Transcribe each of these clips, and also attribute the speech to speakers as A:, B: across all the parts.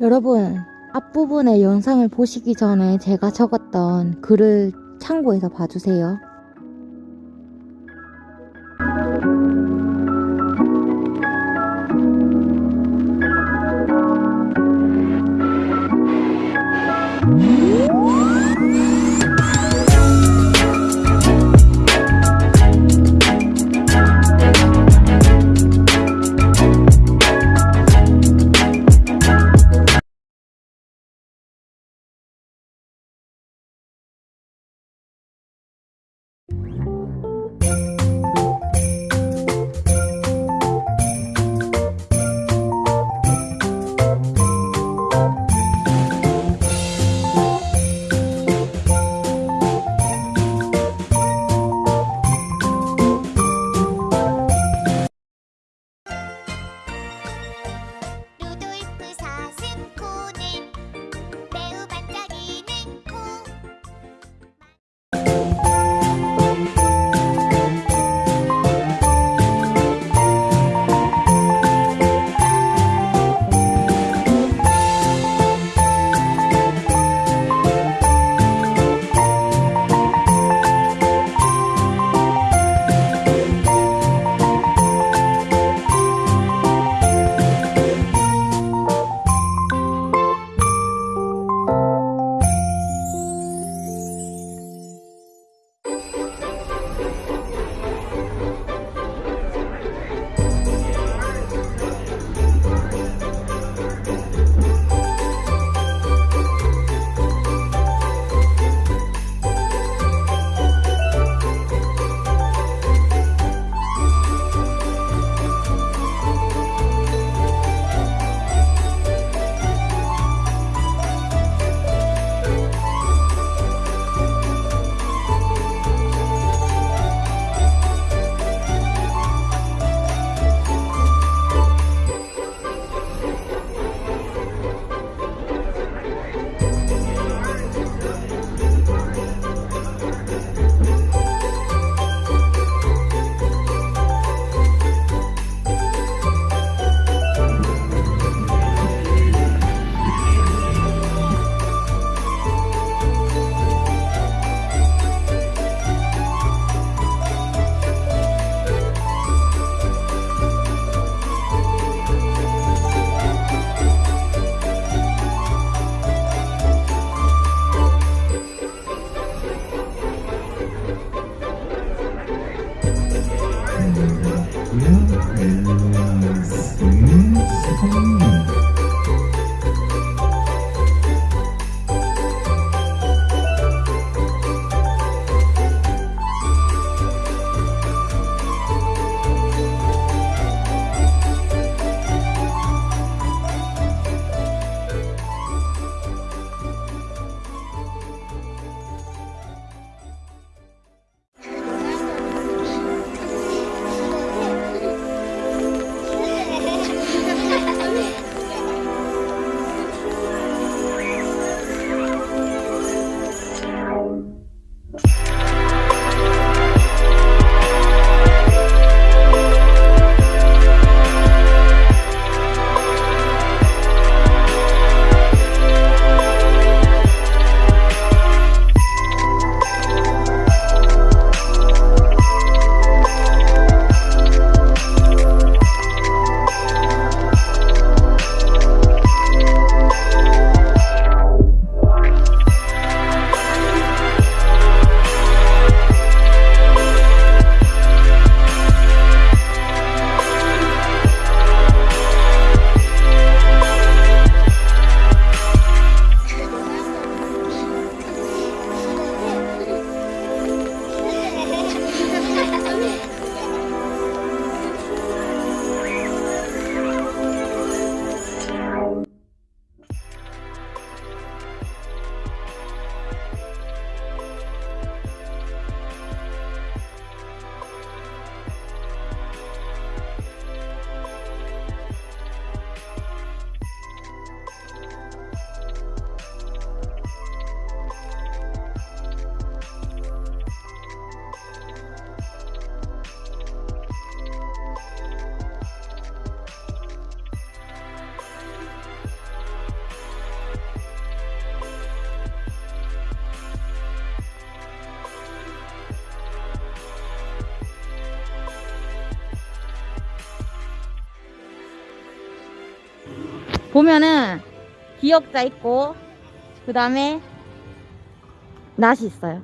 A: 여러분, 앞부분의 영상을 보시기 전에 제가 적었던 글을 참고해서 봐주세요.
B: Yes.
C: 보면은 기억자 있고 그 다음에 낫이 있어요.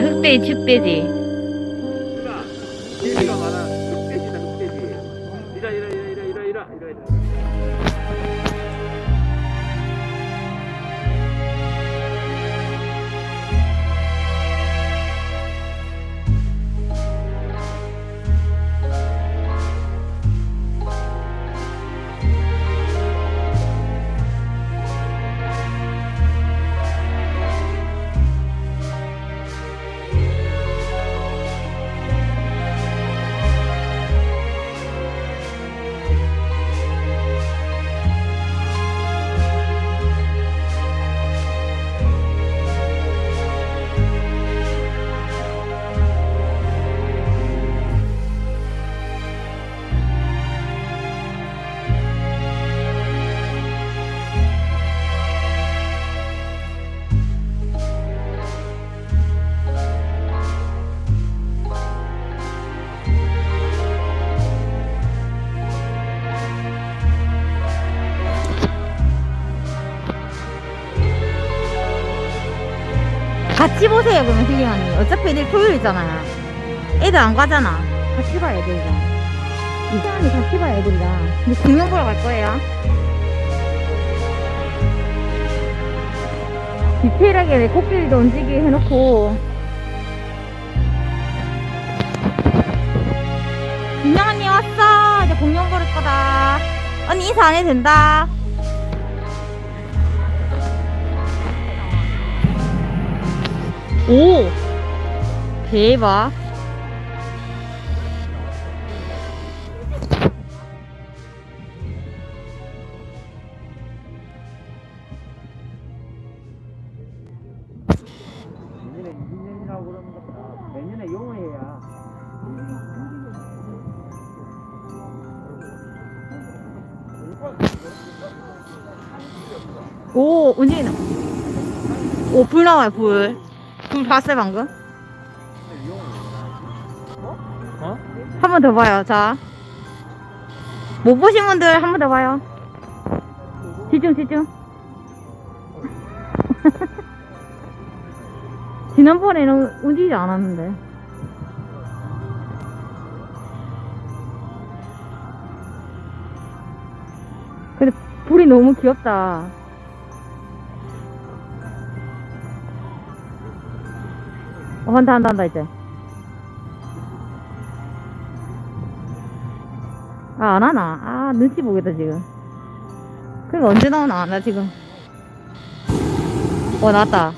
C: 흑돼지 흑돼지 같이 보세요 그러면 힐링언니 어차피 내일 토요일이잖아요 애들 안 가잖아. 같이 봐야 애들이랑. 힐링언니 같이 봐야 애들이랑. 근데 공룡 보러 갈 거예요. 디테일하게 내 코끼리도 움직이게 해놓고. 민영 언니 왔어. 이제 공룡 보를 거다. 언니 인사 안 해도 된다 오! 대박.
D: 내년에 2년이라고 그러는 것보다 내년에 용어해야
C: 오 오불 나와요 불불 봤어요 방금?
D: 어?
C: 한 번 더 봐요 자. 못 보신 분들 한 번 더 봐요. 집중 집중. 지난번에는 움직이지 않았는데. 근데 불이 너무 귀엽다 한다 한다 한다 이제 아, 안 하나? 아, 눈치 보겠다, 지금. 그니까 언제 나오나? 나 지금. 어, 나왔다.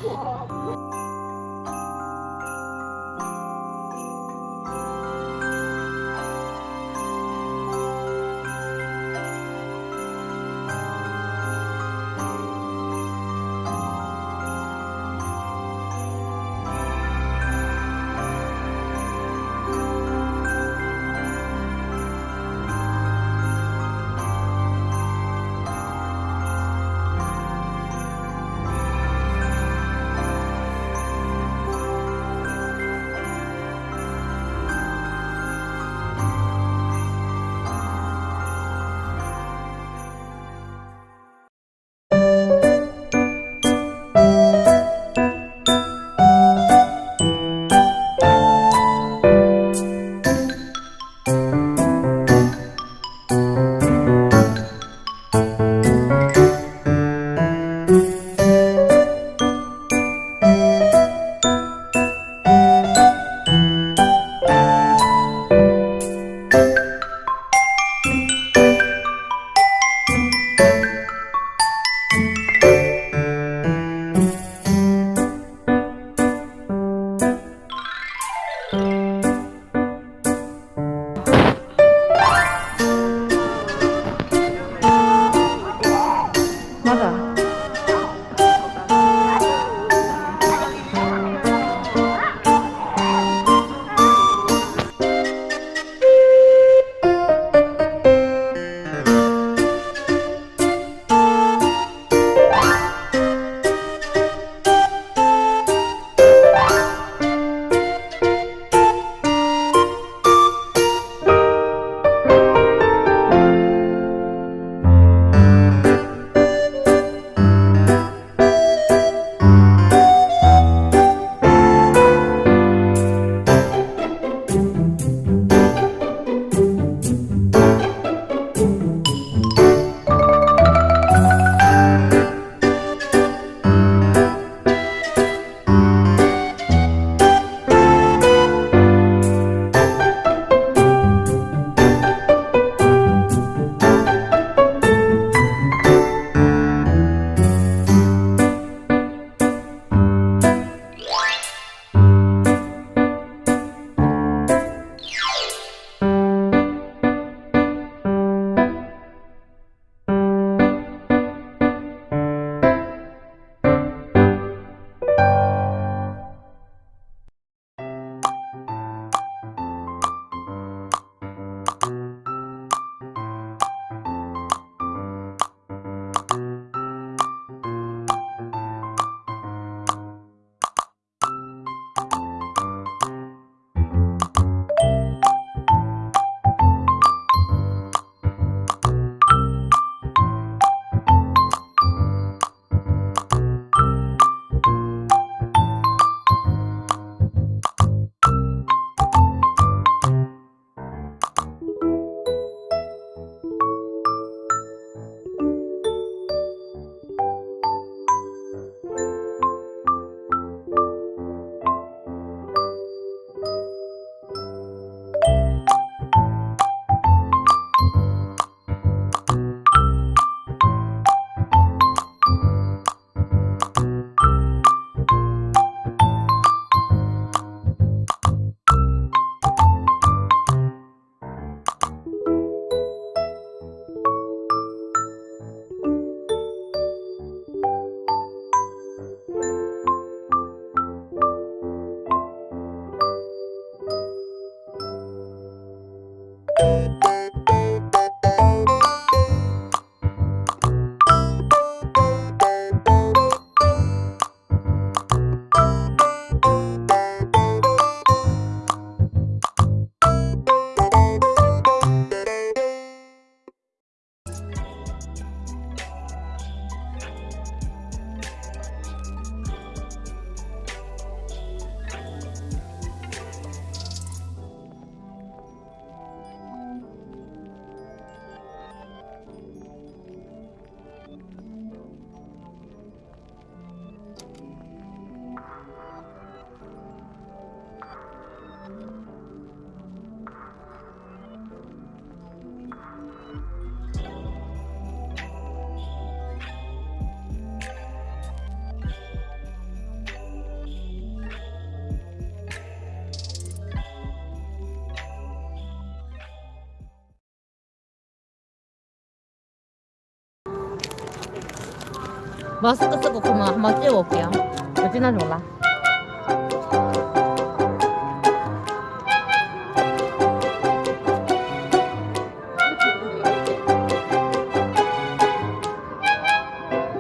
C: 마스크 쓰고 그러면 한번 찍어볼게요. 어찌나지 몰라.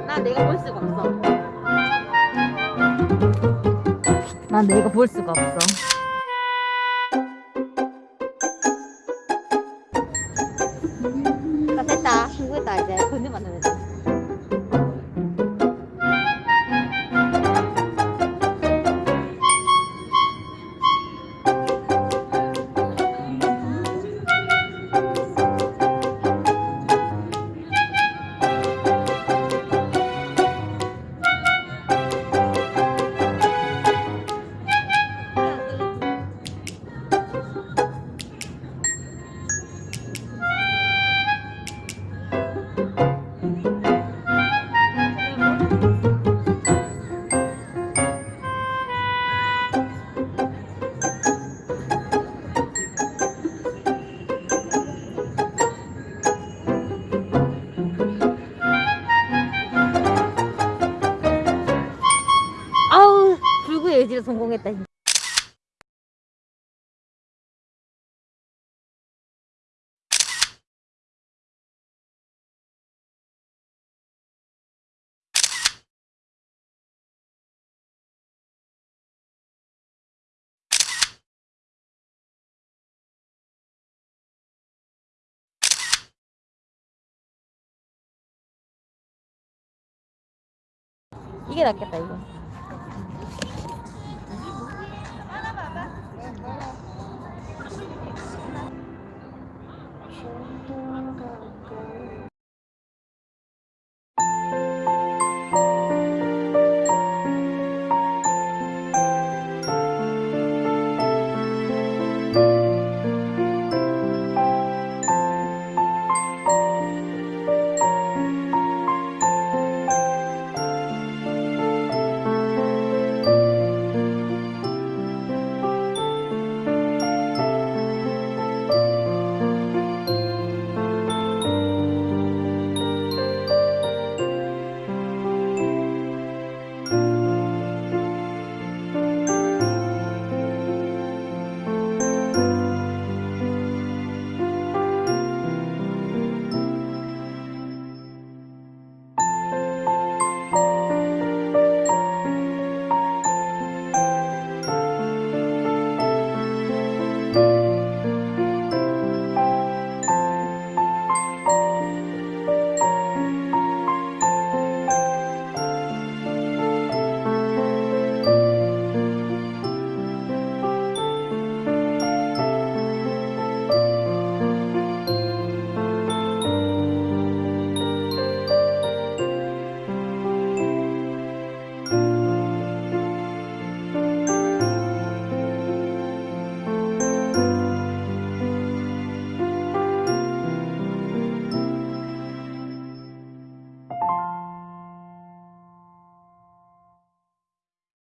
C: 난 내가 볼 수가 없어. 난 내가 볼 수가 없어. 이게 낫겠다 이거.